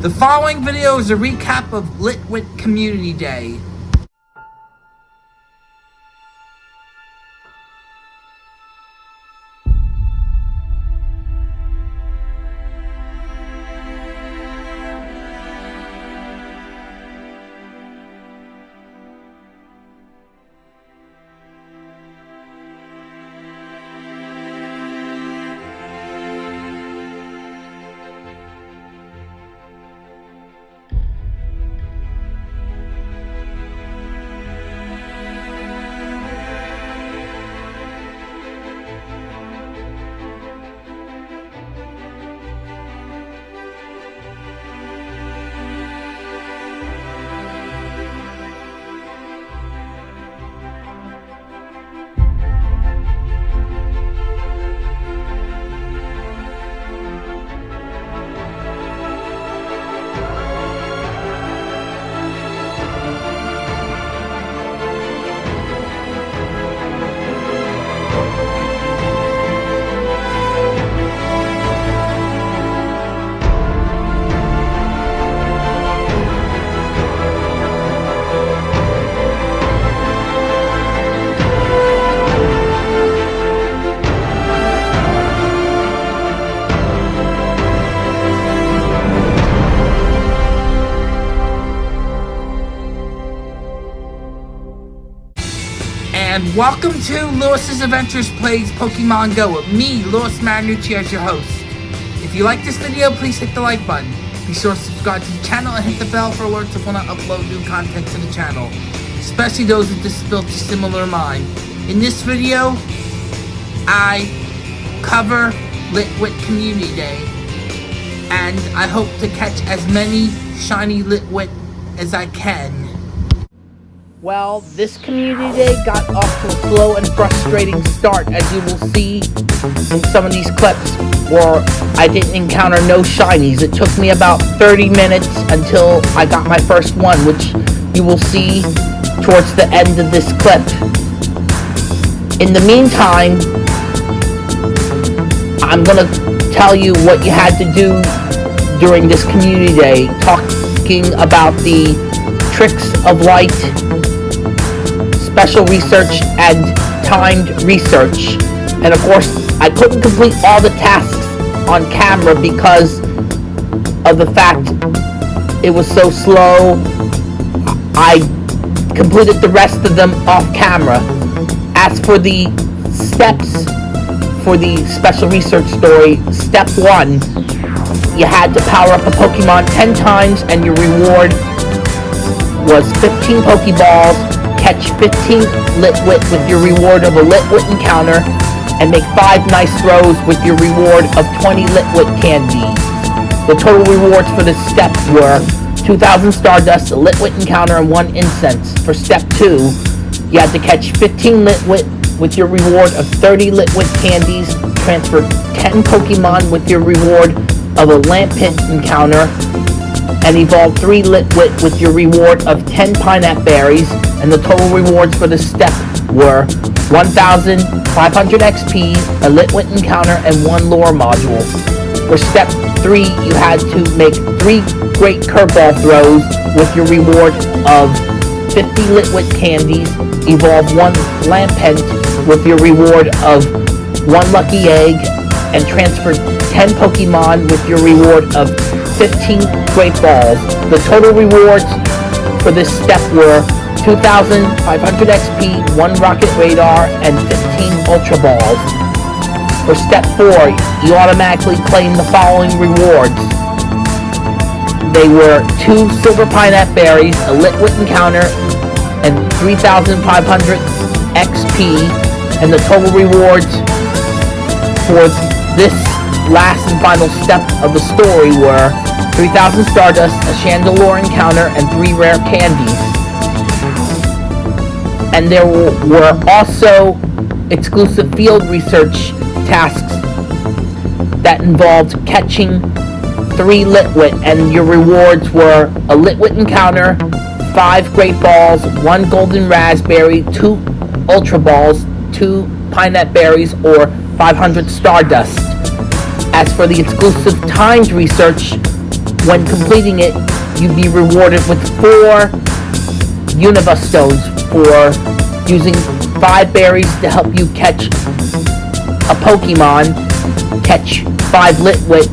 The following video is a recap of Litwick Community Day. And welcome to Lewis's Adventures Plays Pokemon Go with me, Lewis Marinucci, as your host. If you like this video, please hit the like button. Be sure to subscribe to the channel and hit the bell for alerts when I upload new content to the channel, especially those with disabilities similar to mine. In this video, I cover Litwick Community Day, and I hope to catch as many shiny Litwick as I can. Well, this community day got off to a slow and frustrating start, as you will see in some of these clips where I didn't encounter no shinies. It took me about 30 minutes until I got my first one, which you will see towards the end of this clip. In the meantime, I'm going to tell you what you had to do during this community day, talking about the tricks of light special research and timed research. And of course, I couldn't complete all the tasks on camera because of the fact it was so slow. I completed the rest of them off camera. As for the steps for the special research story, step one, you had to power up a Pokemon 10 times and your reward was 15 Pokeballs catch 15 Litwick with your reward of a Litwick encounter, and make 5 nice throws with your reward of 20 Litwick candies. The total rewards for this step were 2,000 Stardust, a Litwick encounter, and 1 Incense. For step 2, you had to catch 15 Litwick with your reward of 30 Litwick candies, transfer 10 Pokemon with your reward of a Lampent encounter, and evolve 3 Litwick with your reward of 10 Pineapple Berries, and the total rewards for this step were 1,500 XP, a Litwick encounter, and one lure module. For step 3, you had to make 3 great curveball throws with your reward of 50 Litwick candies, evolve 1 Lampent with your reward of 1 lucky egg, and transfer 10 Pokemon with your reward of 15 Great Balls. The total rewards for this step were 2,500 XP, 1 Rocket Radar, and 15 Ultra Balls. For step 4, you automatically claim the following rewards. They were 2 Silver Pineapple Berries, a Litwick Encounter, and 3,500 XP, and the total rewards for this last and final step of the story were 3,000 Stardust, a Chandelure encounter, and 3 rare candies and there were also exclusive field research tasks that involved catching three Litwick, and your rewards were a Litwick encounter, five Great Balls, one Golden Raspberry, two Ultra Balls, two Pineapple Berries, or 500 Stardust. As for the exclusive timed research, when completing it, you'd be rewarded with four Unova stones for using five berries to help you catch a Pokemon, catch five Litwick,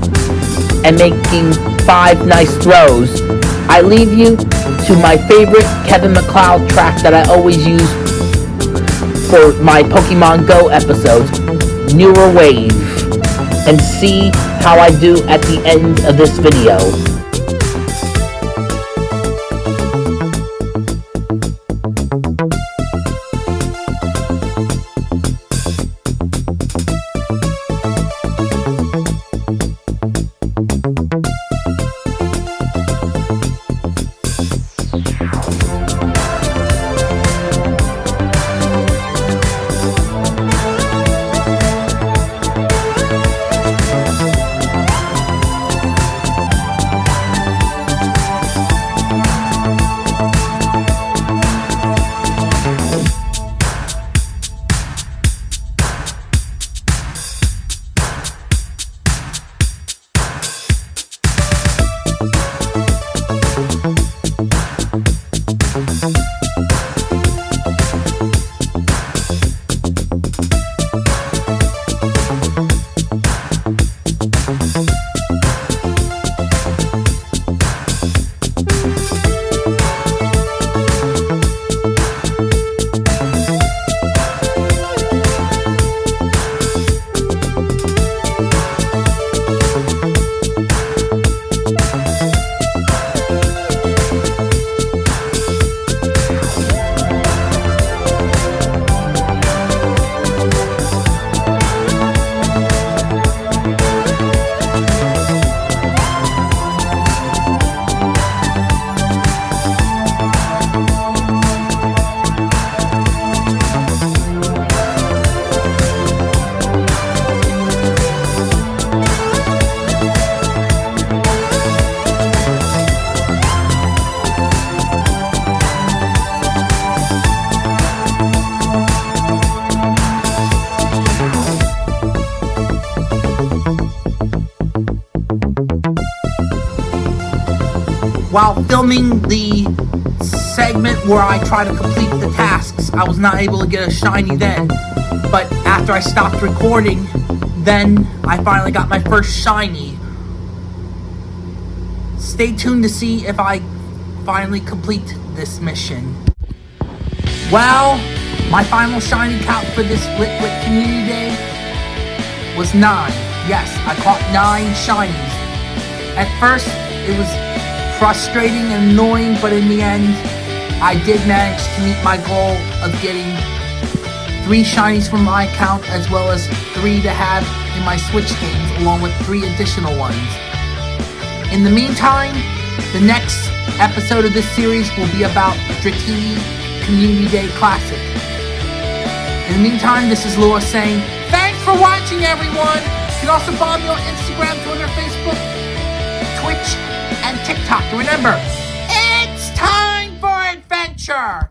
and making five nice throws. I leave you to my favorite Kevin MacLeod track that I always use for my Pokemon Go episodes, Newer Wave, and see how I do at the end of this video. While filming the segment where I try to complete the tasks, I was not able to get a shiny then. But after I stopped recording, then I finally got my first shiny. Stay tuned to see if I finally complete this mission. Well, my final shiny count for this Litwick Community Day was 9. Yes, I caught 9 shinies. At first, it was frustrating and annoying, but in the end, I did manage to meet my goal of getting three shinies from my account as well as three to have in my Switch games along with three additional ones. In the meantime, the next episode of this series will be about Dratini Community Day Classic. In the meantime, this is Lewis saying, thanks for watching everyone! You can also follow me on Instagram, Twitter, Facebook, Twitch, TikTok. Remember, it's time for adventure!